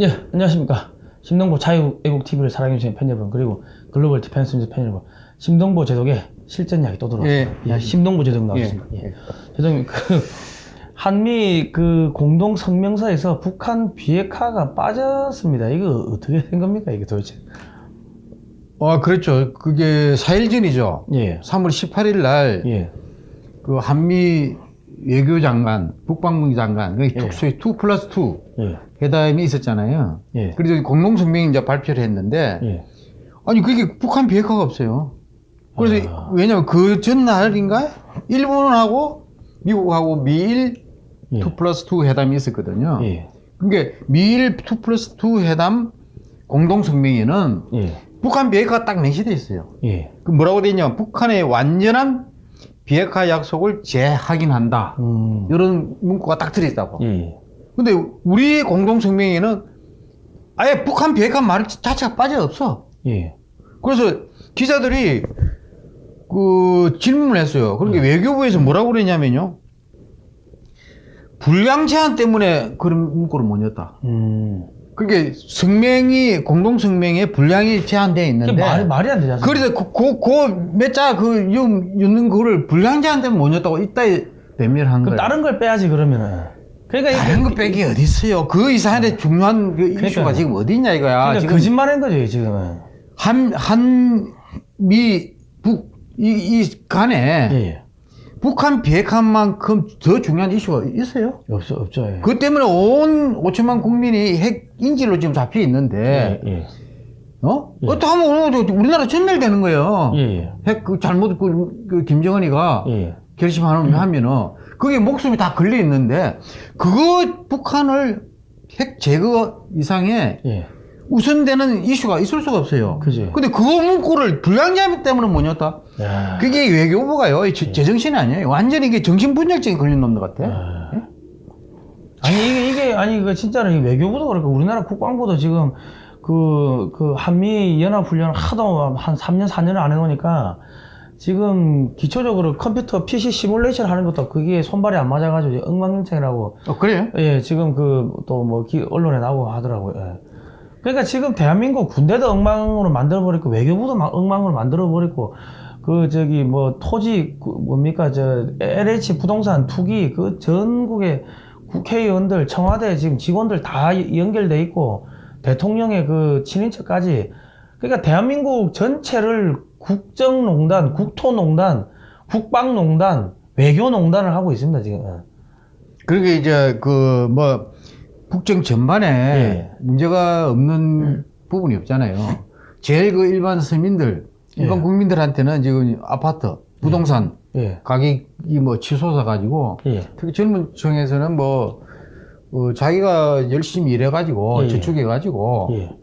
예, 안녕하십니까. 심동보 자유애국TV를 사랑해주신 팬 여러분, 그리고 글로벌 디펜스 뉴스 팬 여러분, 심동보 제독의 실전 이야기 또 들어왔습니다. 예, 예. 심동보 제독 나왔습니다. 예, 예. 예. 제독님, 그, 한미 그 공동 성명서에서 북한 비핵화가 빠졌습니다. 이거 어떻게 된 겁니까, 이게 도대체? 어, 그렇죠. 그게 4일 전이죠. 예, 3월 18일 날, 예, 그 한미 외교장관, 국방부 장관, 그 예. 소위 2 플러스 2 예, 회담이 있었잖아요. 예, 그래서 공동성명이 이제 발표를 했는데, 예. 아니, 그게 북한 비핵화가 없어요. 그래서, 아. 왜냐면 그 전날인가? 일본하고 미국하고 미일 예. 2 플러스 2 회담이 있었거든요. 예, 그게 미일 2 플러스 2 회담 공동성명에는 예, 북한 비핵화가 딱 명시되어 있어요. 예. 그 뭐라고 되어 있냐면 북한의 완전한 비핵화 약속을 재확인한다. 음, 이런 문구가 딱 들어있다고. 예, 근데 우리 공동성명에는 아예 북한 비핵화 말 자체가 빠져 없어. 예, 그래서 기자들이 그 질문을 했어요. 그러니까 외교부에서 뭐라고 그랬냐면요. 불량 제한 때문에 그런 문구를 못 냈다. 음. 그게 성명이 공동 성명에 불량이 제한되어 있는데 말이, 말이 안 않습니까? 그래서 그, 그, 그, 몇 자, 그, 유- 있는 거를 불량자한테 못 냈다고 이따 배멸한 그럼 거예요. 다른 걸 빼야지, 그러면은. 그 러니까 이게- 다른 거 빼기 어디 있어요? 그 이상한데 중요한 그 이슈가 그러니까요. 지금 어디 있냐 이거야. 그러니까 거짓말인 거죠, 지금은. 한, 한, 미, 북, 이, 이 간에 예, 예. 북한 비핵화만큼 더 중요한 이슈가 있어요? 없죠, 없죠. 예. 그 때문에 온 5천만 국민이 핵 인질로 지금 잡혀 있는데, 예, 예. 어? 예. 어떻게 하면 우리나라 전멸되는 거예요. 예, 예. 핵, 그 잘못, 그, 그 김정은이가. 결심하면 하면은 그게 목숨이 다 걸려 있는데 그거 북한을 핵 제거 이상의 예. 우선되는 이슈가 있을 수가 없어요. 그지. 근데 그거 문구를 불량자 때문에 못. 야. 그게 외교부가요. 이 제- 제정신이 아니에요. 완전히 이게 정신분열증이 걸린 놈들 같아. 아. 아니 이게 이게 아니 그 진짜로 이 외교부도 그렇고 우리나라 국방부도 지금 그 그 한미 연합 훈련 하도 한 3년 4년을 안 해놓으니까 지금 기초적으로 컴퓨터 PC 시뮬레이션 하는 것도 그게 손발이 안 맞아가지고 엉망진창이라고 어, 그래요? 예 지금 그 또 뭐 언론에 나오고 하더라고요. 예. 그러니까 지금 대한민국 군대도 엉망으로 만들어 버리고 외교부도 막 엉망으로 만들어 버리고 그 저기 뭐 토지 그 뭡니까 저 LH 부동산 투기 그 전국의 국회의원들 청와대 지금 직원들 다 연결돼 있고 대통령의 그 친인척까지 그러니까 대한민국 전체를 국정농단, 국토농단, 국방농단, 외교농단을 하고 있습니다 지금. 예. 그러게 이제 그 뭐 국정 전반에 예. 문제가 없는 부분이 없잖아요. 제일 그 일반 서민들, 일반 예. 국민들한테는 지금 아파트, 부동산 예. 가격이 뭐 치솟아 가지고 예. 특히 젊은 층에서는 뭐 어, 자기가 열심히 일해 가지고 예. 저축해 가지고 예.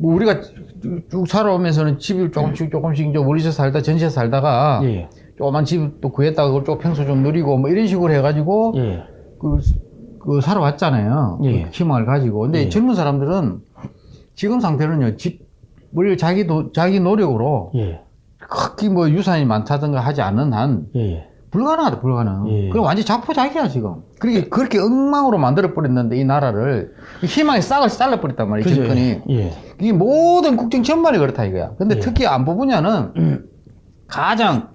뭐 우리가 쭉- 쭉 살아오면서는 집을 조금씩 조금씩 이제 월세 살다 전세 살다가 예. 조그만 집또 구했다가 그걸 좀 평소 좀 누리고 뭐 이런 식으로 해가지고 예. 그, 그 살아왔잖아요. 예. 그 희망을 가지고. 근데 예. 젊은 사람들은 지금 상태는요, 집을 자기 도, 자기 노력으로 예. 크게 뭐 유산이 많다든가 하지 않는 한 예. 예. 불가능하다, 불가능. 예. 그럼 완전 자포자기야, 지금. 그렇게, 그렇게 엉망으로 만들어 버렸는데, 이 나라를. 희망의 싹을 잘라 버렸단 말이에요, 그죠? 정권이. 예. 이게 모든 국정 전반이 그렇다, 이거야. 근데 예. 특히 안보 분야는 가장,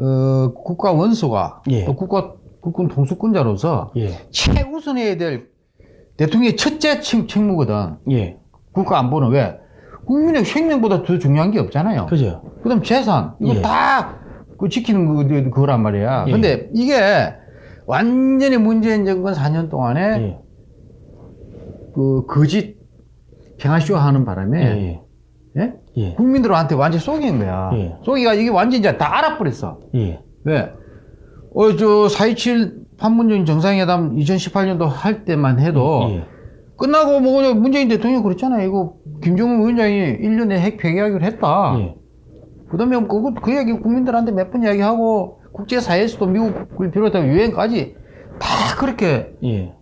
어, 국가 원수가, 예. 또 국가, 국군 통수권자로서 예. 최우선 해야 될 대통령의 첫째 책- 책무거든. 예. 국가 안보는 왜? 국민의 생명보다 더 중요한 게 없잖아요. 그죠? 그 다음 재산. 이거 예. 다, 그 지키는 거, 그거란 말이야. 예. 근데 이게 완전히 문재인 정권 4년 동안에 예. 그 거짓 평화쇼 하는 예. 바람에, 예. 예? 예. 국민들한테 완전 속인 거야. 예. 속이가 이게 완전 이제 다 알아버렸어. 예. 왜? 어, 저, 4.27 판문점 정상회담 2018년도 할 때만 해도 예. 끝나고 뭐 문재인 대통령이 그랬잖아요. 이거 김정은 위원장이 1년에 핵 폐기하기로 했다. 예. 그 다음에 그, 그 얘기 국민들한테 몇 번 이야기하고 국제사회에서도 미국을 비롯해서 유엔까지 다 그렇게 예.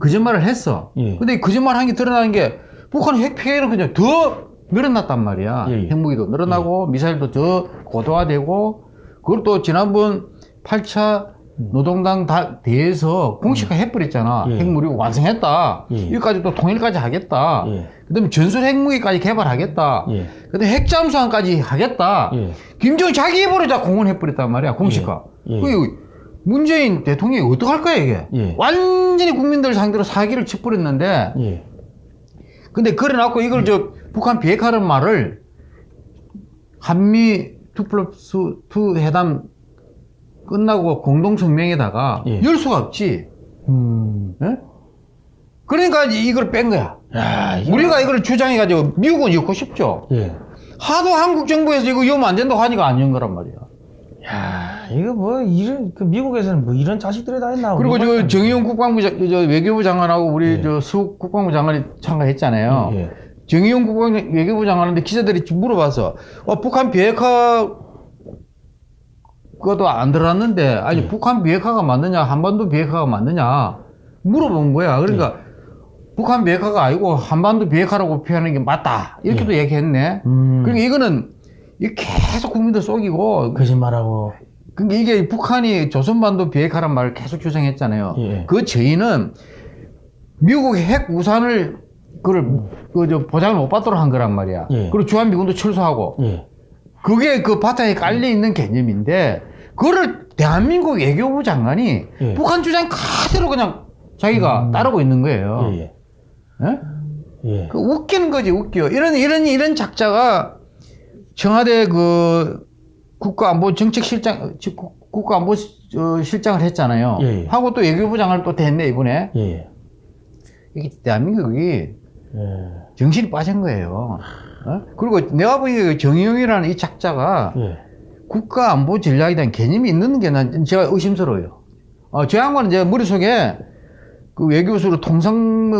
거짓말을 했어. 예. 근데 거짓말 한 게 드러나는 게 북한 핵 폐기는 그냥 더 늘어났단 말이야. 예, 예. 핵무기도 늘어나고 미사일도 더 고도화되고 그걸 또 지난번 8차 노동당 다 대에서 공식화 해버렸잖아. 예. 핵무기 완성했다. 예. 여기까지 또 통일까지 하겠다. 예. 그다음에 전술 핵무기까지 개발하겠다. 예. 그다음에 핵잠수함까지 하겠다. 예. 김정은 자기 입으로 다 공언해버렸단 말이야. 공식화. 예. 예. 그 문재인 대통령이 어떡할 거야 이게? 예. 완전히 국민들 상대로 사기를 쳐버렸는데 예. 근데 그래놓고 이걸 저 북한 비핵화라는 말을 한미 2 플러스 2 회담 끝나고 공동성명에다가 예. 열 수가 없지. 음. 예? 그러니까 이걸 뺀 거야. 야, 우리가 이걸 주장해가지고 미국은 엮고 싶죠. 예. 하도 한국 정부에서 이거 엮으면 안 된다고 하니까 안 연 거란 말이야. 야, 이거 뭐 이런 그 미국에서는 뭐 이런 자식들이 다 있나? 그리고 저 정의용 국방부 장- 저 외교부 장관하고 우리 예. 저 수국 국방부 장관이 참가했잖아요. 예. 예. 정의용 국방 외교부 장관한테 기자들이 물어봐서 어, 북한 비핵화 그것도 안 들어왔는데 아니 예. 북한 비핵화가 맞느냐 한반도 비핵화가 맞느냐 물어본 거야. 그러니까 예. 북한 비핵화가 아니고 한반도 비핵화라고 표현하는 게 맞다 이렇게도 얘기했네. 음. 그러니까 이거는 이 계속 국민들 속이고 거짓말하고. 그러니까 이게 북한이 조선반도 비핵화란 말을 계속 주장했잖아요. 예. 그 저희는 미국 핵 우산을 그걸 그저 보장을 못 받도록 한 거란 말이야. 예. 그리고 주한미군도 철수하고 예. 그게 그 바탕에 깔려 있는 개념인데 그거를 대한민국 외교부 장관이 예. 북한 주장 그대로 그냥 자기가 음. 따르고 있는 거예요. 예. 예? 예. 그 웃기는 거지 웃겨. 이런 이런 이런 작자가 청와대 그 국가안보정책실장 국- 국가안보실장을 했잖아요. 예, 예. 하고 또 외교부 장관을 또 됐네 이번에. 예. 이게 대한민국이 예. 정신이 빠진 거예요. 어? 그리고 내가 보기에 정의용이라는 이 작자가 예. 국가안보 전략에 대한 개념이 있는 게 난 제가 의심스러워요. 어, 저 양반은 제 머릿속에 그 외교수로 통상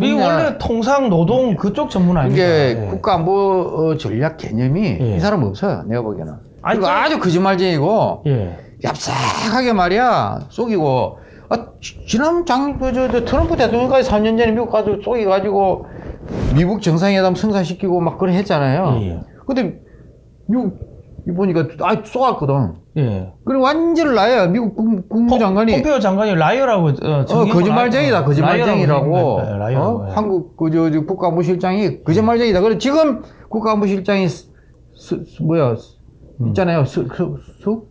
이 원래 통상 노동 그쪽 전문 아닙니까? 이게 예. 국가안보 어, 전략 개념이 예. 이 사람 없어요. 내가 보기에는. 아니, 그- 아주 거짓말쟁이고 예. 얍삭하게 말이야 속이고 아, 지- 지난 장, 그, 저, 저, 트럼프 대통령까지 3년 전에 미국 가서 속여가지고 미국 정상회담 성사시키고 막 그래 했잖아요. 예. 근데 미국 이 보니까 아 쏘았거든. 예. 그리고 완전 나야 미국 국, 국 무장관이 폼페오 장관이 라이어라고 어, 어, 거짓말쟁이다, 라- 거짓말쟁이라고. 예, 라이어라고, 어? 예. 한국 그 저, 저 국가안보실장이 거짓말쟁이다. 그래 지금 국가안보실장이 스, 스- 스- 뭐야 스- 음. 있잖아요. 수, 수, 수?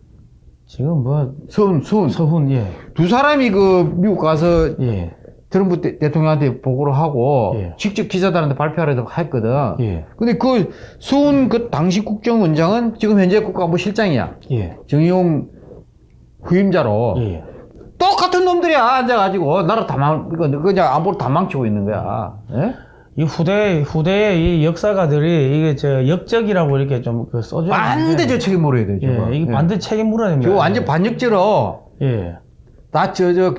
지금 뭐 서훈, 서훈. 서훈 예. 두 사람이 그 미국 가서 예. 트럼프 대, 대통령한테 보고를 하고 예. 직접 기자들한테 발표하려고 했거든. 예. 근데 그 서훈 그 당시 국정원장은 지금 현재 국가안보실장이야. 예. 정의용 후임자로 예. 똑같은 놈들이야 앉아가지고 나라 다 망, 이거 그냥 안보를 다 망치고 있는 거야. 예? 이 후대 후대의 이 역사가들이 이게 저 역적이라고 이렇게 좀 그 써줘. 반대 저 책임 물어야 돼. 예. 이게 예. 반대 책임 물어야 됩니다. 저거 완전 반역죄로 예. 다저저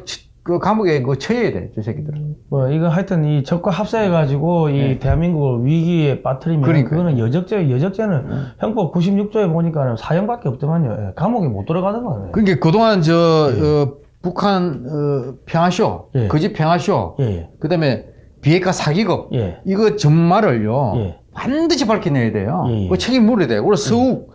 그 감옥에 그 처해야 돼. 저 새끼들. 뭐 이거 하여튼 이 적과 합사해 가지고 이 예. 대한민국을 위기에 빠뜨리면 그러니까요. 그거는 여적죄 여적죄는 형법 96조에 보니까 사형밖에 없더만요. 예. 감옥에 못 들어가는 거예요. 그러니까 그동안 저 어, 북한 어, 평화쇼, 예. 거짓 평화쇼, 예. 그다음에 비핵화 사기극 예. 이거 전말을요 예. 반드시 밝혀내야 돼요. 예, 예. 그 책임 물어야 돼. 우리 서욱,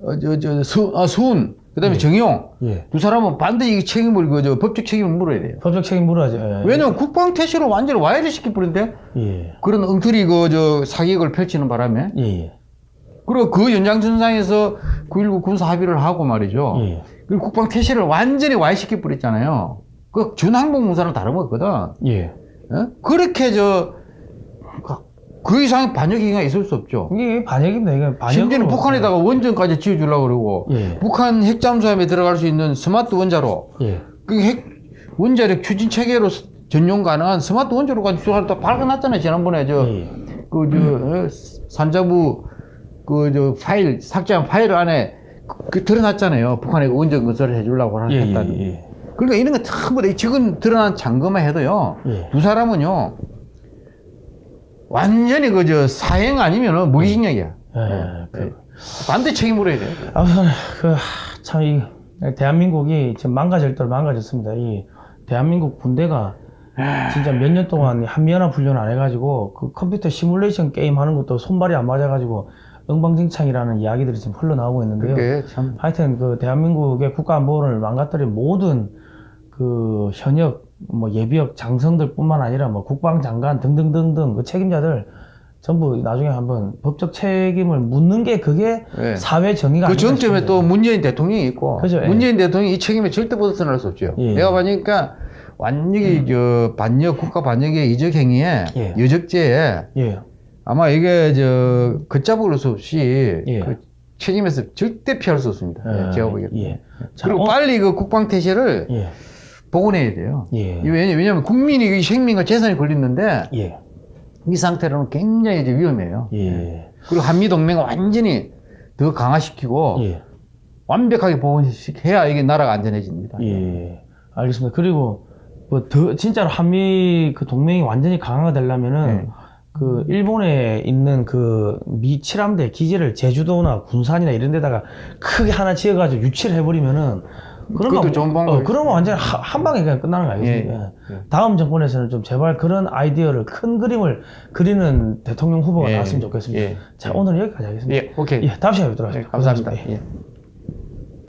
어, 저, 저, 수, 아, 수훈, 그다음에 예. 정용 예. 두 사람은 반드시 이 책임을 그저 법적 책임을 물어야 돼요. 법적 책임 물어야죠. 예. 왜냐면 국방 퇴실을 완전히 와해를 시켜버린데 예. 그런 엉터리 그저 사기극을 펼치는 바람에 예. 예. 그리고 그 연장선상에서 9.19 군사 합의를 하고 말이죠. 예. 그리고 국방 태세를 완전히 와해시켜버렸잖아요. 그 준항공무사랑 다른 거거든. 예. 예? 그렇게 저, 그 이상의 반역이가 있을 수 없죠. 이게 반역입니다. 이게 반역. 심지어는 북한에다가 원전까지 지어주려고 그러고, 예. 북한 핵잠수함에 들어갈 수 있는 스마트 원자로, 예. 그 핵, 원자력 추진 체계로 스- 전용 가능한 스마트 원자로까지 다 발견했잖아요. 지난번에 저, 예. 그, 저, 어, 산자부, 그, 저, 파일, 삭제한 파일 안에 그, 그 드러났잖아요. 북한에 원전 건설을 해주려고 예. 했다는. 예. 그러니까 이런 거 전부 다 지금 드러난 잔거만 해도요. 예. 두 사람은요. 완전히 그저 사행 아니면은 무기징역이야. 예. 그, 반대 책임 물어야 돼. 아무튼 그참이 대한민국이 지금 망가질 대로 망가졌습니다. 이 대한민국 군대가 진짜 몇 년 동안 한미연합 훈련 안 해가지고 그 컴퓨터 시뮬레이션 게임 하는 것도 손발이 안 맞아가지고 엉방진창이라는 이야기들이 지금 흘러나오고 있는데요. 하여튼 그 대한민국의 국가안보를 망가뜨린 모든 그 현역 뭐 예비역 장성들뿐만 아니라 뭐 국방장관 등등등등 그 책임자들 전부 나중에 한번 법적 책임을 묻는 게 그게 예. 사회 정의가 그 정점에. 또 문재인 대통령이 있고 그죠, 예. 문재인 대통령이 이 책임에 절대 벗어날 수 없죠. 예. 내가 보니까 완전히 저 반역 국가 반역의 이적 행위에 예. 여적죄에 예. 아마 이게 저 걷잡을 수 없이 예. 그 책임에서 절대 피할 수 없습니다. 예, 제가 보기에 예. 자, 그리고 어, 빨리 그 국방 태세를 예. 복원해야 돼요. 예. 왜냐- 왜냐하면 국민이 이 생명과 재산이 걸리는데 예. 이 상태로는 굉장히 이제 위험해요. 예. 그리고 한미 동맹을 완전히 더 강화시키고 예. 완벽하게 복원해야 이게 나라가 안전해집니다. 예. 알겠습니다. 그리고 뭐 더 진짜로 한미 그 동맹이 완전히 강화가 되려면은 네. 그 일본에 있는 그 미 칠함대 기지를 제주도나 군산이나 이런 데다가 크게 하나 지어가지고 유치를 해버리면은 그러면 그것도 좋은 어. 그러면 완전 히한 방에 그냥 끝나는 거 아니겠습니까? 예, 예. 다음 정권에서는 좀 제발 그런 아이디어를 큰 그림을 그리는 대통령 후보가 예, 나왔으면 좋겠습니다. 예, 자 예. 오늘 여기까지 하겠습니다. 예, 오케이. 예, 다음 시간에 뵙도록 예, 하겠습니다. 감사합니다. 예.